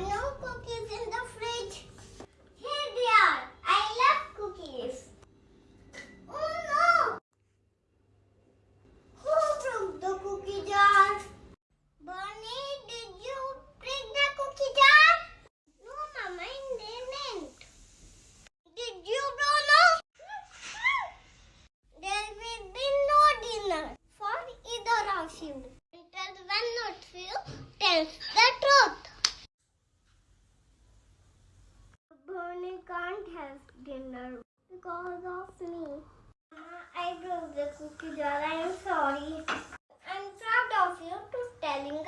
no cookies in the fridge. Here they are. I love cookies. Oh no! Who broke the cookie jar? Bonnie, did you break the cookie jar? No, Mama, I didn't. Did you, Bruno? there will be no dinner for either of you. Until one of two. Tell the because of me. Uh-huh, I broke the cookie jar. I am sorry. I am proud of you for telling